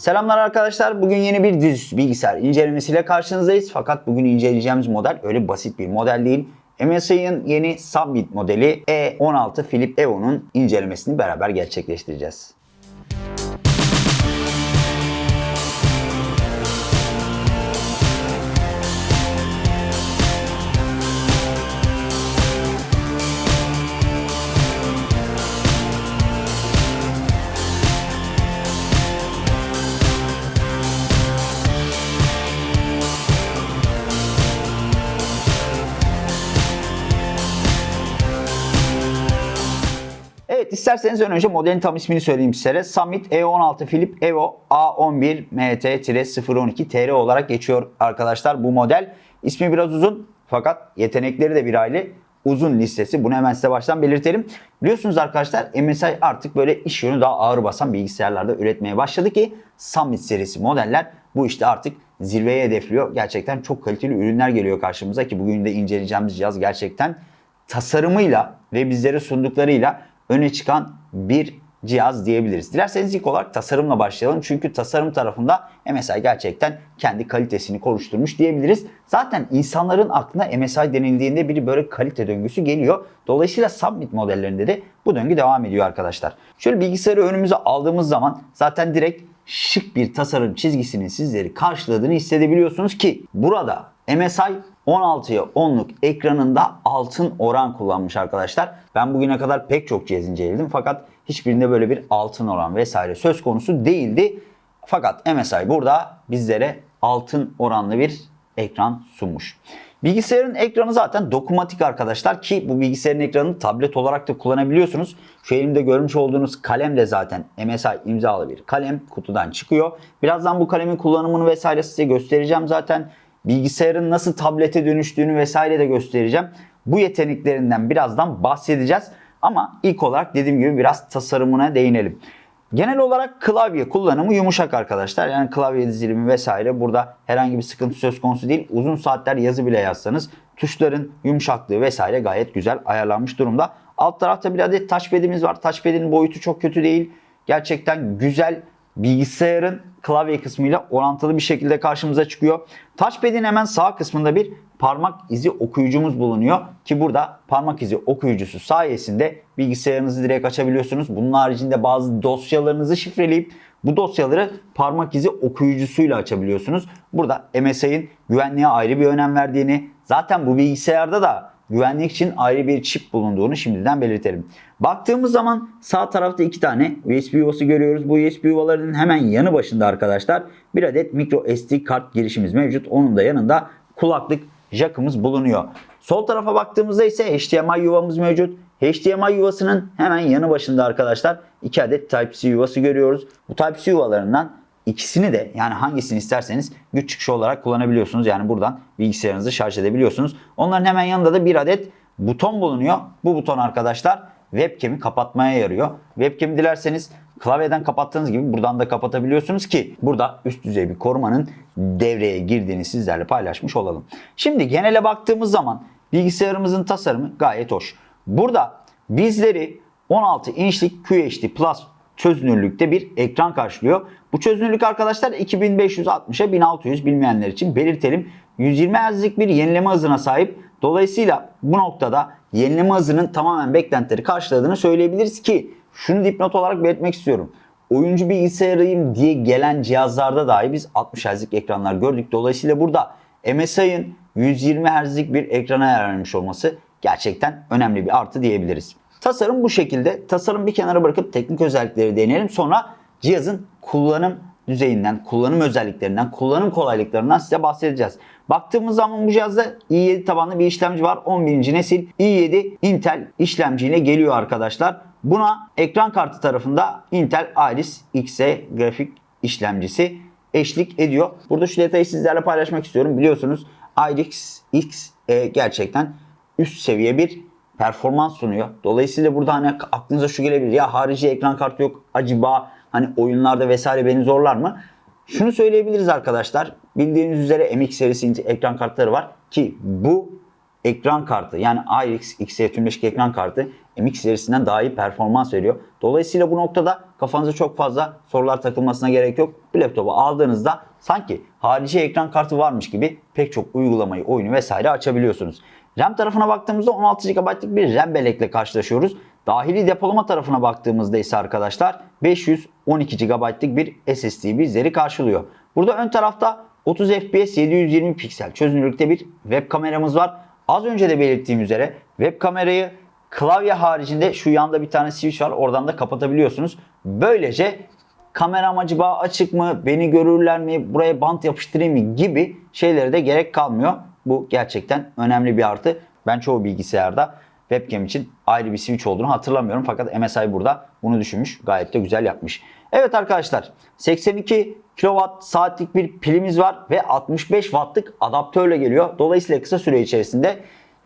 Selamlar arkadaşlar. Bugün yeni bir dizüstü bilgisayar incelemesiyle karşınızdayız. Fakat bugün inceleyeceğimiz model öyle basit bir model değil. MSI'ın yeni Summit modeli E16 Philip Evo'nun incelemesini beraber gerçekleştireceğiz. İsterseniz önce modelin tam ismini söyleyeyim sizlere. Summit E16 Philip Evo A11 MT-012 TR olarak geçiyor arkadaşlar bu model. İsmi biraz uzun fakat yetenekleri de bir aile uzun listesi. Bunu hemen size baştan belirtelim. Biliyorsunuz arkadaşlar MSI artık böyle iş yönü daha ağır basan bilgisayarlarda üretmeye başladı ki Summit serisi modeller bu işte artık zirveye hedefliyor. Gerçekten çok kaliteli ürünler geliyor karşımıza ki bugün de inceleyeceğimiz cihaz gerçekten tasarımıyla ve bizlere sunduklarıyla öne çıkan bir cihaz diyebiliriz. Dilerseniz ilk olarak tasarımla başlayalım. Çünkü tasarım tarafında MSI gerçekten kendi kalitesini konuşturmuş diyebiliriz. Zaten insanların aklına MSI denildiğinde bir böyle kalite döngüsü geliyor. Dolayısıyla Summit modellerinde de bu döngü devam ediyor arkadaşlar. Şöyle bilgisayarı önümüze aldığımız zaman zaten direkt şık bir tasarım çizgisinin sizleri karşıladığını hissedebiliyorsunuz ki burada MSI 16'ya 10'luk ekranında altın oran kullanmış arkadaşlar. Ben bugüne kadar pek çok cihaz inceledim fakat hiçbirinde böyle bir altın oran vesaire söz konusu değildi. Fakat MSI burada bizlere altın oranlı bir ekran sunmuş. Bilgisayarın ekranı zaten dokunmatik arkadaşlar ki bu bilgisayarın ekranını tablet olarak da kullanabiliyorsunuz. Şu elimde görmüş olduğunuz kalem de zaten MSI imzalı bir kalem kutudan çıkıyor. Birazdan bu kalemin kullanımını vesaire size göstereceğim zaten. Bilgisayarın nasıl tablete dönüştüğünü vesaire de göstereceğim. Bu yeteneklerinden birazdan bahsedeceğiz. Ama ilk olarak dediğim gibi biraz tasarımına değinelim. Genel olarak klavye kullanımı yumuşak arkadaşlar. Yani klavye dizilimi vesaire burada herhangi bir sıkıntı söz konusu değil. Uzun saatler yazı bile yazsanız tuşların yumuşaklığı vesaire gayet güzel ayarlanmış durumda. Alt tarafta bir adet touchpad'imiz var. Touchpad'in boyutu çok kötü değil. Gerçekten güzel bilgisayarın klavye kısmıyla orantılı bir şekilde karşımıza çıkıyor. Touchpad'in hemen sağ kısmında bir parmak izi okuyucumuz bulunuyor. Ki burada parmak izi okuyucusu sayesinde bilgisayarınızı direkt açabiliyorsunuz. Bunun haricinde bazı dosyalarınızı şifreleyip bu dosyaları parmak izi okuyucusuyla açabiliyorsunuz. Burada MSI'ın güvenliğe ayrı bir önem verdiğini, zaten bu bilgisayarda da güvenlik için ayrı bir çip bulunduğunu şimdiden belirtelim. Baktığımız zaman sağ tarafta iki tane USB yuvası görüyoruz. Bu USB yuvalarının hemen yanı başında arkadaşlar bir adet micro SD kart girişimiz mevcut. Onun da yanında kulaklık jackımız bulunuyor. Sol tarafa baktığımızda ise HDMI yuvamız mevcut. HDMI yuvasının hemen yanı başında arkadaşlar iki adet Type-C yuvası görüyoruz. Bu Type-C yuvalarından ikisini de yani hangisini isterseniz güç çıkışı olarak kullanabiliyorsunuz. Yani buradan bilgisayarınızı şarj edebiliyorsunuz. Onların hemen yanında da bir adet buton bulunuyor. Bu buton arkadaşlar webcam'i kapatmaya yarıyor. Webcam'i dilerseniz klavyeden kapattığınız gibi buradan da kapatabiliyorsunuz ki burada üst düzey bir korumanın devreye girdiğini sizlerle paylaşmış olalım. Şimdi genele baktığımız zaman bilgisayarımızın tasarımı gayet hoş. Burada bizleri 16 inçlik QHD Plus çözünürlükte bir ekran karşılıyor. Bu çözünürlük arkadaşlar 2560'a 1600 bilmeyenler için belirtelim. 120 Hz'lik bir yenileme hızına sahip. Dolayısıyla bu noktada yenileme hızının tamamen beklentileri karşıladığını söyleyebiliriz ki şunu dipnot olarak belirtmek istiyorum. Oyuncu bilgisayarıyım diye gelen cihazlarda dahi biz 60 Hz'lik ekranlar gördük. Dolayısıyla burada MSI'ın 120 Hz'lik bir ekrana ayarlanmış olması gerçekten önemli bir artı diyebiliriz. Tasarım bu şekilde. Tasarım bir kenara bırakıp teknik özellikleri deneyelim. Sonra cihazın kullanım düzeyinden, kullanım özelliklerinden, kullanım kolaylıklarından size bahsedeceğiz. Baktığımız zaman bu cihazda i7 tabanlı bir işlemci var. 11. nesil i7 Intel işlemciyle geliyor arkadaşlar. Buna ekran kartı tarafında Intel Iris Xe grafik işlemcisi eşlik ediyor. Burada şu detayı sizlerle paylaşmak istiyorum. Biliyorsunuz Iris Xe gerçekten üst seviye bir performans sunuyor. Dolayısıyla burada hani aklınıza şu gelebilir. Ya harici ekran kartı yok. Acaba hani oyunlarda vesaire beni zorlar mı? Şunu söyleyebiliriz arkadaşlar. Bildiğiniz üzere MX serisi ekran kartları var ki bu ekran kartı yani RX XE tümleşik ekran kartı MX serisinden daha iyi performans veriyor. Dolayısıyla bu noktada kafanıza çok fazla sorular takılmasına gerek yok. Bu laptopu aldığınızda sanki harici ekran kartı varmış gibi pek çok uygulamayı, oyunu vesaire açabiliyorsunuz. RAM tarafına baktığımızda 16 GB'lık bir RAM bellekle karşılaşıyoruz. Dahili depolama tarafına baktığımızda ise arkadaşlar 512 GB'lık bir SSD bizleri karşılıyor. Burada ön tarafta 30 FPS 720 piksel çözünürlükte bir web kameramız var. Az önce de belirttiğim üzere web kamerayı klavye haricinde şu yanda bir tane switch var. Oradan da kapatabiliyorsunuz. Böylece kameram acaba açık mı, beni görürler mi, buraya bant yapıştırayım mı gibi şeylere de gerek kalmıyor. Bu gerçekten önemli bir artı. Ben çoğu bilgisayarda webcam için ayrı bir switch olduğunu hatırlamıyorum. Fakat MSI burada bunu düşünmüş. Gayet de güzel yapmış. Evet arkadaşlar 82 kW saatlik bir pilimiz var ve 65 wattlık adaptörle geliyor. Dolayısıyla kısa süre içerisinde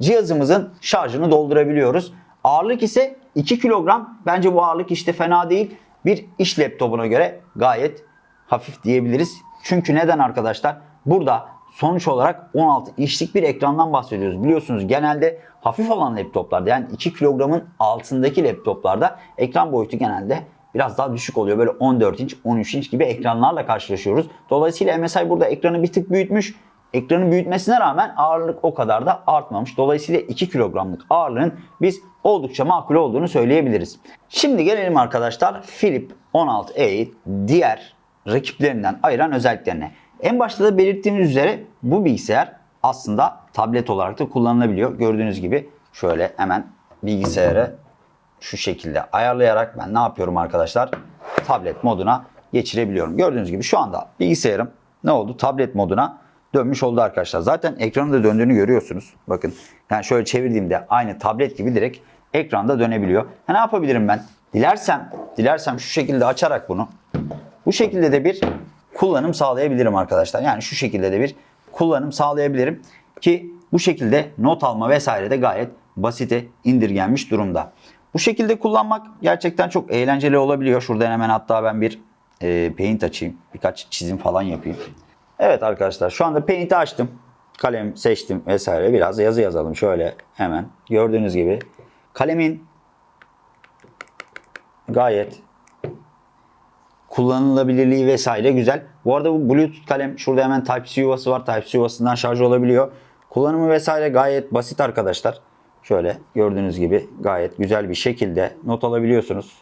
cihazımızın şarjını doldurabiliyoruz. Ağırlık ise 2 kilogram. Bence bu ağırlık işte fena değil. Bir iş laptopuna göre gayet hafif diyebiliriz. Çünkü neden arkadaşlar? Burada sonuç olarak 16 inçlik bir ekrandan bahsediyoruz. Biliyorsunuz genelde hafif olan laptoplarda yani 2 kilogramın altındaki laptoplarda ekran boyutu genelde biraz daha düşük oluyor. Böyle 14 inç, 13 inç gibi ekranlarla karşılaşıyoruz. Dolayısıyla MSI burada ekranı bir tık büyütmüş. Ekranın büyütmesine rağmen ağırlık o kadar da artmamış. Dolayısıyla 2 kilogramlık ağırlığın biz oldukça makul olduğunu söyleyebiliriz. Şimdi gelelim arkadaşlar Philip 16A'yı diğer rakiplerinden ayıran özelliklerine. En başta da belirttiğimiz üzere bu bilgisayar aslında tablet olarak da kullanılabiliyor. Gördüğünüz gibi şöyle hemen bilgisayarı şu şekilde ayarlayarak ben ne yapıyorum arkadaşlar? Tablet moduna geçirebiliyorum. Gördüğünüz gibi şu anda bilgisayarım ne oldu? Tablet moduna dönmüş oldu arkadaşlar. Zaten ekranın da döndüğünü görüyorsunuz. Bakın yani şöyle çevirdiğimde aynı tablet gibi direkt ekranda dönebiliyor. Ha, ne yapabilirim ben? Dilersem, dilersem şu şekilde açarak bunu bu şekilde de bir kullanım sağlayabilirim arkadaşlar. Yani şu şekilde de bir kullanım sağlayabilirim ki bu şekilde not alma vesaire de gayet basite indirgenmiş durumda. Bu şekilde kullanmak gerçekten çok eğlenceli olabiliyor. Şuradan hemen hatta ben bir e, paint açayım. Birkaç çizim falan yapayım. Evet arkadaşlar şu anda paint'i açtım. Kalem seçtim vesaire. Biraz yazı yazalım şöyle hemen. Gördüğünüz gibi kalemin gayet kullanılabilirliği vesaire güzel. Bu arada bu Bluetooth kalem şurada hemen Type-C yuvası var. Type-C yuvasından şarj olabiliyor. Kullanımı vesaire gayet basit arkadaşlar. Şöyle gördüğünüz gibi gayet güzel bir şekilde not alabiliyorsunuz.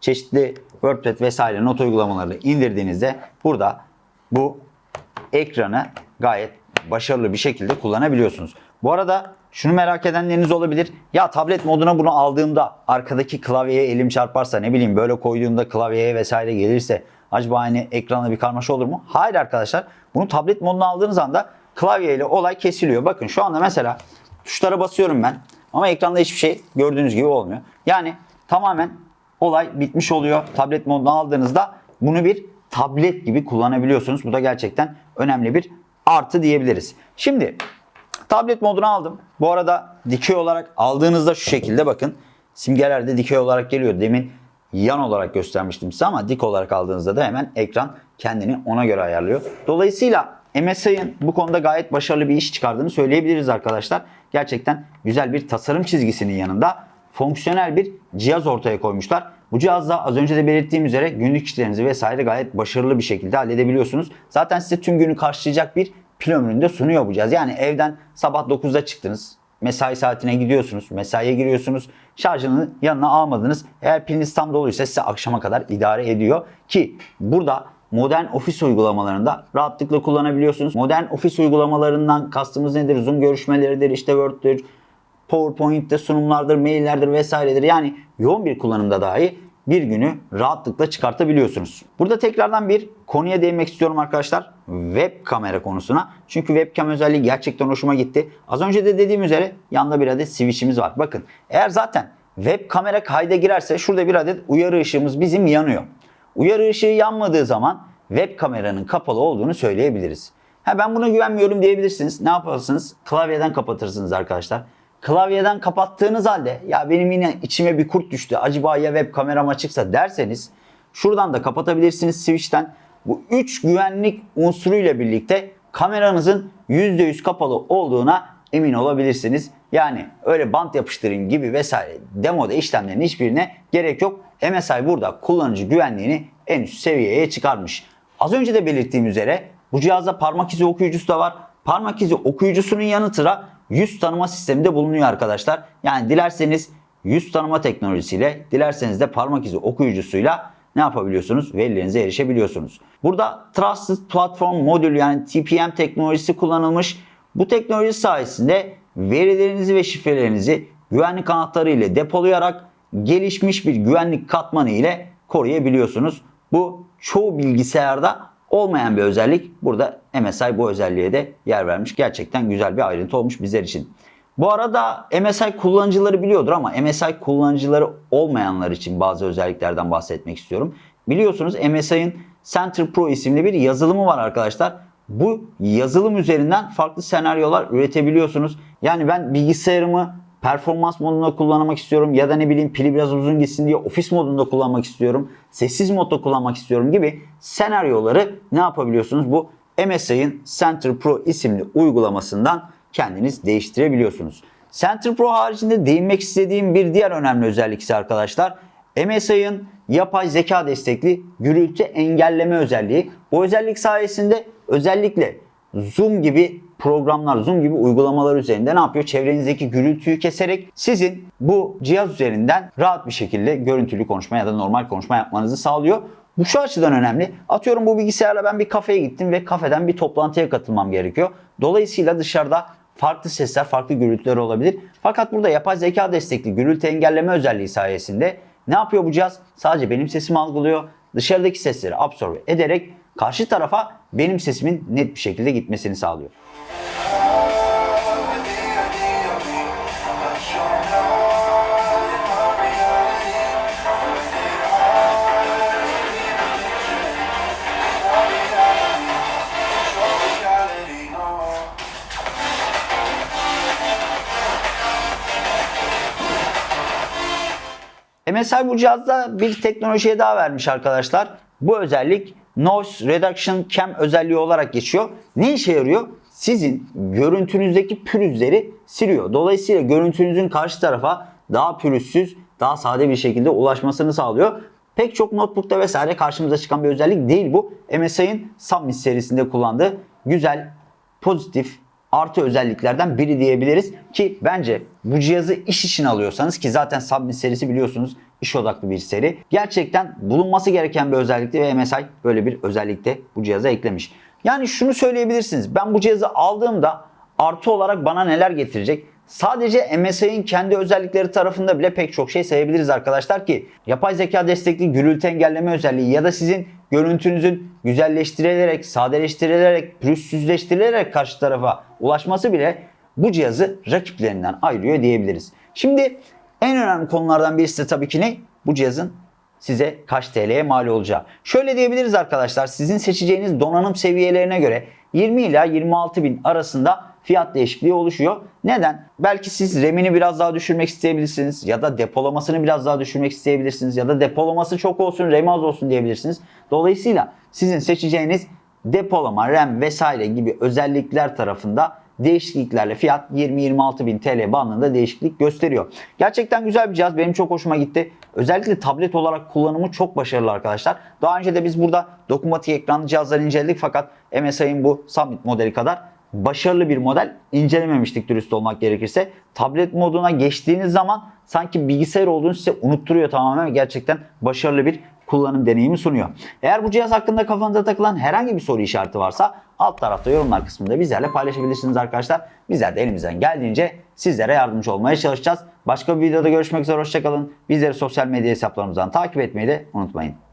Çeşitli WordPad vesaire not uygulamalarını indirdiğinizde burada bu ekranı gayet başarılı bir şekilde kullanabiliyorsunuz. Bu arada şunu merak edenleriniz olabilir. Ya tablet moduna bunu aldığımda arkadaki klavyeye elim çarparsa ne bileyim böyle koyduğumda klavyeye vesaire gelirse acaba hani ekranda bir karmaşa olur mu? Hayır arkadaşlar. Bunu tablet moduna aldığınız anda klavyeyle olay kesiliyor. Bakın şu anda mesela tuşlara basıyorum ben. Ama ekranda hiçbir şey gördüğünüz gibi olmuyor. Yani tamamen olay bitmiş oluyor. Tablet moduna aldığınızda bunu bir tablet gibi kullanabiliyorsunuz. Bu da gerçekten önemli bir artı diyebiliriz. Şimdi tablet modunu aldım. Bu arada dikey olarak aldığınızda şu şekilde bakın. Simgelerde dikey olarak geliyor. Demin yan olarak göstermiştim size ama dik olarak aldığınızda da hemen ekran kendini ona göre ayarlıyor. Dolayısıyla MSI'ın bu konuda gayet başarılı bir iş çıkardığını söyleyebiliriz arkadaşlar. Gerçekten güzel bir tasarım çizgisinin yanında fonksiyonel bir cihaz ortaya koymuşlar. Bu cihazda az önce de belirttiğim üzere günlük işlerinizi vesaire gayet başarılı bir şekilde halledebiliyorsunuz. Zaten size tüm günü karşılayacak bir pil ömründe sunuyor bu cihaz. Yani evden sabah 9'da çıktınız. Mesai saatine gidiyorsunuz. Mesaiye giriyorsunuz. Şarjını yanına almadınız. Eğer piliniz tam doluysa size akşama kadar idare ediyor. Ki burada modern ofis uygulamalarında rahatlıkla kullanabiliyorsunuz. Modern ofis uygulamalarından kastımız nedir? Zoom görüşmeleridir, işte Word'dir, PowerPoint'te sunumlardır, maillerdir vesairedir. Yani yoğun bir kullanımda dahi bir günü rahatlıkla çıkartabiliyorsunuz. Burada tekrardan bir konuya değinmek istiyorum arkadaşlar. Web kamera konusuna. Çünkü webcam özelliği gerçekten hoşuma gitti. Az önce de dediğim üzere yanında bir adet switch'imiz var. Bakın eğer zaten web kamera kayda girerse şurada bir adet uyarı ışığımız bizim yanıyor. Uyarı ışığı yanmadığı zaman web kameranın kapalı olduğunu söyleyebiliriz. Ha ben buna güvenmiyorum diyebilirsiniz. Ne yaparsınız? Klavyeden kapatırsınız arkadaşlar. Klavyeden kapattığınız halde ya benim yine içime bir kurt düştü. Acaba ya web kameram açıksa derseniz şuradan da kapatabilirsiniz switch'ten. Bu 3 güvenlik unsuruyla birlikte kameranızın %100 kapalı olduğuna emin olabilirsiniz. Yani öyle bant yapıştırın gibi vesaire demoda işlemlerin hiçbirine gerek yok. MSI burada kullanıcı güvenliğini en üst seviyeye çıkarmış. Az önce de belirttiğim üzere bu cihazda parmak izi okuyucusu da var. Parmak izi okuyucusunun yanı sıra yüz tanıma sistemi de bulunuyor arkadaşlar. Yani dilerseniz yüz tanıma teknolojisiyle, dilerseniz de parmak izi okuyucusuyla ne yapabiliyorsunuz? Verilerinize erişebiliyorsunuz. Burada Trusted Platform Modül yani TPM teknolojisi kullanılmış. Bu teknoloji sayesinde verilerinizi ve şifrelerinizi güvenlik anahtarı ile depolayarak gelişmiş bir güvenlik katmanı ile koruyabiliyorsunuz. Bu çoğu bilgisayarda olmayan bir özellik. Burada MSI bu özelliğe de yer vermiş. Gerçekten güzel bir ayrıntı olmuş bizler için. Bu arada MSI kullanıcıları biliyordur ama MSI kullanıcıları olmayanlar için bazı özelliklerden bahsetmek istiyorum. Biliyorsunuz MSI'ın Center Pro isimli bir yazılımı var arkadaşlar. Bu yazılım üzerinden farklı senaryolar üretebiliyorsunuz. Yani ben bilgisayarımı performans modunda kullanmak istiyorum ya da ne bileyim pili biraz uzun gitsin diye ofis modunda kullanmak istiyorum. Sessiz modda kullanmak istiyorum gibi senaryoları ne yapabiliyorsunuz? Bu MSI'ın Center Pro isimli uygulamasından kendiniz değiştirebiliyorsunuz. Center Pro haricinde değinmek istediğim bir diğer önemli özellik ise arkadaşlar MSI'ın yapay zeka destekli gürültü engelleme özelliği. Bu özellik sayesinde özellikle Zoom gibi programlar, Zoom gibi uygulamalar üzerinde ne yapıyor? Çevrenizdeki gürültüyü keserek sizin bu cihaz üzerinden rahat bir şekilde görüntülü konuşma ya da normal konuşma yapmanızı sağlıyor. Bu şu açıdan önemli. Atıyorum bu bilgisayarla ben bir kafeye gittim ve kafeden bir toplantıya katılmam gerekiyor. Dolayısıyla dışarıda farklı sesler, farklı gürültüler olabilir. Fakat burada yapay zeka destekli gürültü engelleme özelliği sayesinde ne yapıyor bu cihaz? Sadece benim sesimi algılıyor. Dışarıdaki sesleri absorbe ederek karşı tarafa benim sesimin net bir şekilde gitmesini sağlıyor. MSI bu cihazda bir teknolojiye daha vermiş arkadaşlar. Bu özellik Noise Reduction Cam özelliği olarak geçiyor. Ne işe yarıyor? Sizin görüntünüzdeki pürüzleri siliyor. Dolayısıyla görüntünüzün karşı tarafa daha pürüzsüz, daha sade bir şekilde ulaşmasını sağlıyor. Pek çok notebook'ta vesaire karşımıza çıkan bir özellik değil bu. MSI'ın Summit serisinde kullandığı güzel, pozitif, artı özelliklerden biri diyebiliriz. Ki bence bu cihazı iş için alıyorsanız ki zaten Summit serisi biliyorsunuz iş odaklı bir seri. Gerçekten bulunması gereken bir özellikti ve MSI böyle bir özellikte bu cihaza eklemiş. Yani şunu söyleyebilirsiniz. Ben bu cihazı aldığımda artı olarak bana neler getirecek? Sadece MSI'nin kendi özellikleri tarafında bile pek çok şey sayabiliriz arkadaşlar ki yapay zeka destekli gürültü engelleme özelliği ya da sizin görüntünüzün güzelleştirilerek, sadeleştirilerek, pürüzsüzleştirilerek karşı tarafa ulaşması bile bu cihazı rakiplerinden ayırıyor diyebiliriz. Şimdi en önemli konulardan birisi de tabii ki ne? Bu cihazın size kaç TL'ye mal olacağı. Şöyle diyebiliriz arkadaşlar sizin seçeceğiniz donanım seviyelerine göre 20 ila 26 bin arasında fiyat değişikliği oluşuyor. Neden? Belki siz RAM'ini biraz daha düşürmek isteyebilirsiniz ya da depolamasını biraz daha düşürmek isteyebilirsiniz ya da depolaması çok olsun RAM az olsun diyebilirsiniz. Dolayısıyla sizin seçeceğiniz depolama, RAM vesaire gibi özellikler tarafında değişikliklerle fiyat 20-26 bin TL bandında değişiklik gösteriyor. Gerçekten güzel bir cihaz. Benim çok hoşuma gitti. Özellikle tablet olarak kullanımı çok başarılı arkadaşlar. Daha önce de biz burada dokunmatik ekranlı cihazları inceledik fakat MSI'ın bu Summit modeli kadar başarılı bir model incelememiştik dürüst olmak gerekirse. Tablet moduna geçtiğiniz zaman sanki bilgisayar olduğunu size unutturuyor tamamen. Gerçekten başarılı bir kullanım deneyimi sunuyor. Eğer bu cihaz hakkında kafanıza takılan herhangi bir soru işareti varsa alt tarafta yorumlar kısmında bizlerle paylaşabilirsiniz arkadaşlar. Bizler de elimizden geldiğince sizlere yardımcı olmaya çalışacağız. Başka bir videoda görüşmek üzere hoşçakalın. Bizleri sosyal medya hesaplarımızdan takip etmeyi de unutmayın.